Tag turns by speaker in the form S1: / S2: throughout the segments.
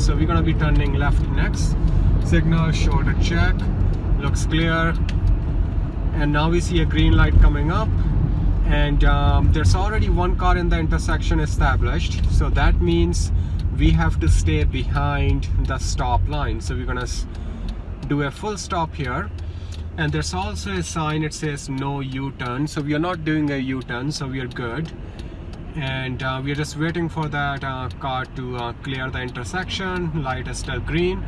S1: so we're gonna be turning left next. Signal shoulder check. Looks clear. And now we see a green light coming up. And um, there's already one car in the intersection established. So that means we have to stay behind the stop line. So we're gonna do a full stop here. And there's also a sign it says no u-turn. So we are not doing a u-turn. So we are good and uh, we are just waiting for that uh, car to uh, clear the intersection light is still green.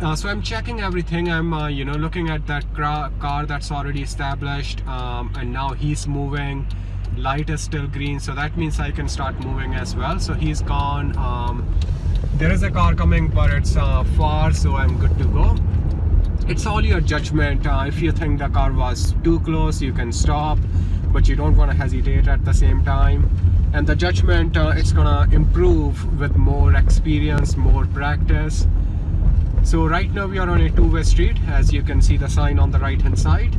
S1: Uh, so I'm checking everything. I'm uh, you know looking at that car that's already established um, and now he's moving. Light is still green so that means I can start moving as well. So he's gone. Um, there is a car coming but it's uh, far so I'm good to go. It's all your judgment. If you think the car was too close you can stop but you don't want to hesitate at the same time. And the judgment uh, it's gonna improve with more experience more practice. So right now we are on a two-way street as you can see the sign on the right hand side.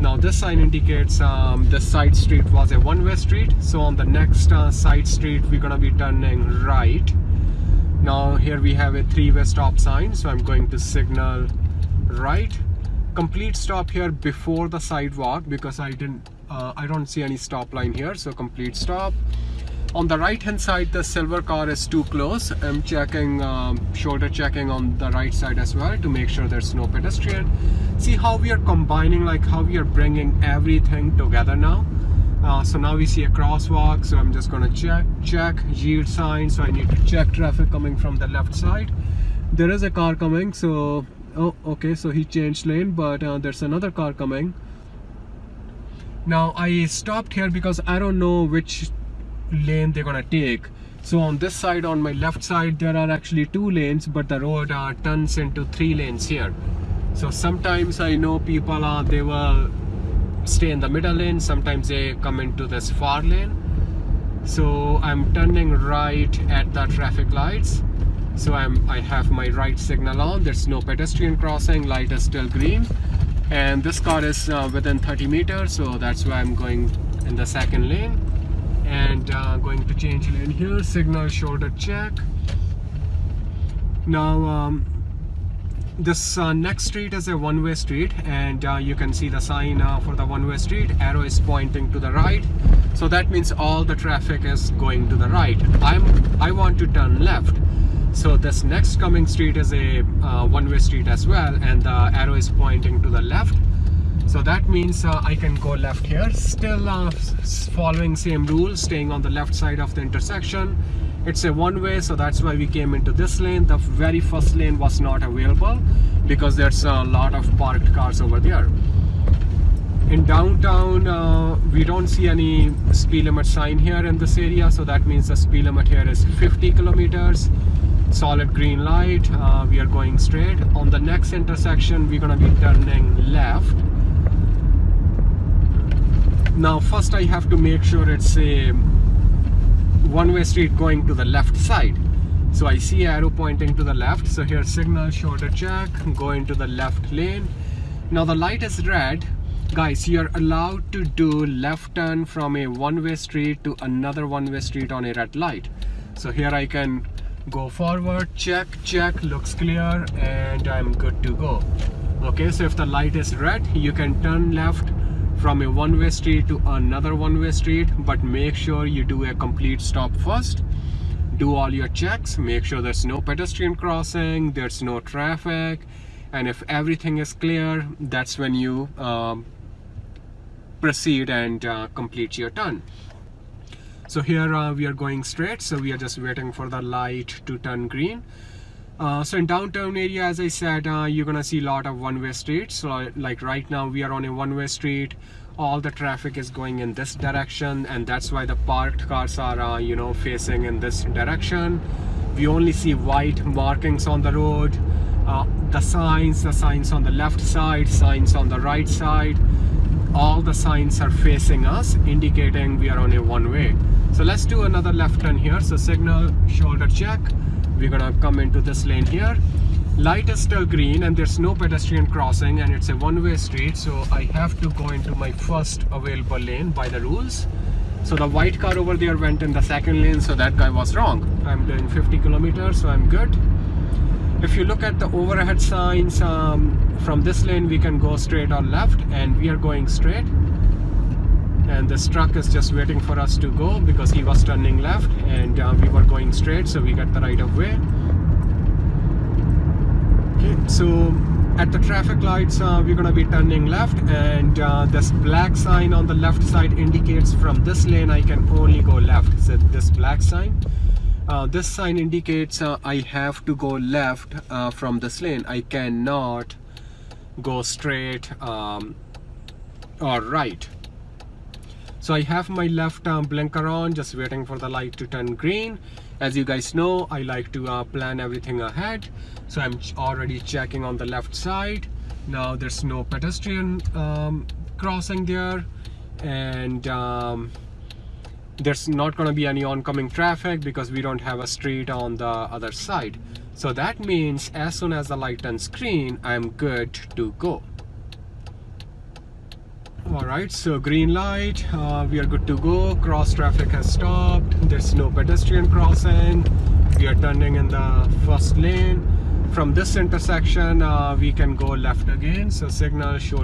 S1: Now this sign indicates um, the side street was a one-way street. So on the next uh, side street we're gonna be turning right. Now here we have a three-way stop sign so I'm going to signal right. Complete stop here before the sidewalk because I didn't uh, I don't see any stop line here so complete stop. On the right hand side the silver car is too close. I'm checking um, shoulder checking on the right side as well to make sure there's no pedestrian. See how we are combining like how we are bringing everything together now? Uh, so now we see a crosswalk so i'm just gonna check check yield sign so i need to check traffic coming from the left side. There is a car coming so oh okay so he changed lane but uh, there's another car coming now I stopped here because I don't know which lane they're gonna take. So on this side on my left side there are actually two lanes but the road uh, turns into three lanes here. So sometimes I know people uh, they will stay in the middle lane sometimes they come into this far lane. So I'm turning right at the traffic lights. So I'm I have my right signal on. There's no pedestrian crossing light is still green and this car is uh, within 30 meters so that's why I'm going in the second lane. And uh, going to change lane here signal shoulder check. Now um, this uh, next street is a one-way street and uh, you can see the sign uh, for the one-way street. Arrow is pointing to the right. So that means all the traffic is going to the right. I'm I want to turn left so this next coming street is a uh, one-way street as well and the arrow is pointing to the left. So that means uh, I can go left here. Still uh, following same rules staying on the left side of the intersection. It's a one-way so that's why we came into this lane. The very first lane was not available because there's a lot of parked cars over there. In downtown uh, we don't see any speed limit sign here in this area so that means the speed limit here is 50 kilometers solid green light uh, we are going straight. On the next intersection we're gonna be turning left. Now first I have to make sure it's a one-way street going to the left side. So I see arrow pointing to the left. So here signal shoulder check go into the left lane. Now the light is red. Guys you're allowed to do left turn from a one-way street to another one-way street on a red light. So here I can go forward check check looks clear and I'm good to go. Okay so if the light is red you can turn left from a one-way street to another one-way street but make sure you do a complete stop first. Do all your checks make sure there's no pedestrian crossing there's no traffic and if everything is clear that's when you um, proceed and uh, complete your turn so here uh, we are going straight. So we are just waiting for the light to turn green. Uh, so in downtown area as I said uh, you're gonna see a lot of one-way streets. So like right now we are on a one-way street. All the traffic is going in this direction and that's why the parked cars are uh, you know facing in this direction. We only see white markings on the road. Uh, the signs the signs on the left side signs on the right side. All the signs are facing us indicating we are on a one way so let's do another left turn here. So signal shoulder check. We're gonna come into this lane here. Light is still green and there's no pedestrian crossing and it's a one-way street. So I have to go into my first available lane by the rules. So the white car over there went in the second lane so that guy was wrong. I'm doing 50 kilometers so i'm good. If you look at the overhead signs um, from this lane we can go straight or left and we are going straight and this truck is just waiting for us to go because he was turning left and uh, we were going straight so we got the right of way. Okay so at the traffic lights uh, we're gonna be turning left and uh, this black sign on the left side indicates from this lane I can only go left. So this black sign? Uh, this sign indicates uh, I have to go left uh, from this lane. I cannot go straight um, or right so I have my left blinker on just waiting for the light to turn green. As you guys know I like to uh, plan everything ahead. So I'm already checking on the left side. Now there's no pedestrian um, crossing there. And um, there's not going to be any oncoming traffic because we don't have a street on the other side. So that means as soon as the light turns green I'm good to go all right so green light uh, we are good to go. Cross traffic has stopped. There's no pedestrian crossing. We are turning in the first lane. From this intersection uh, we can go left again. So signal show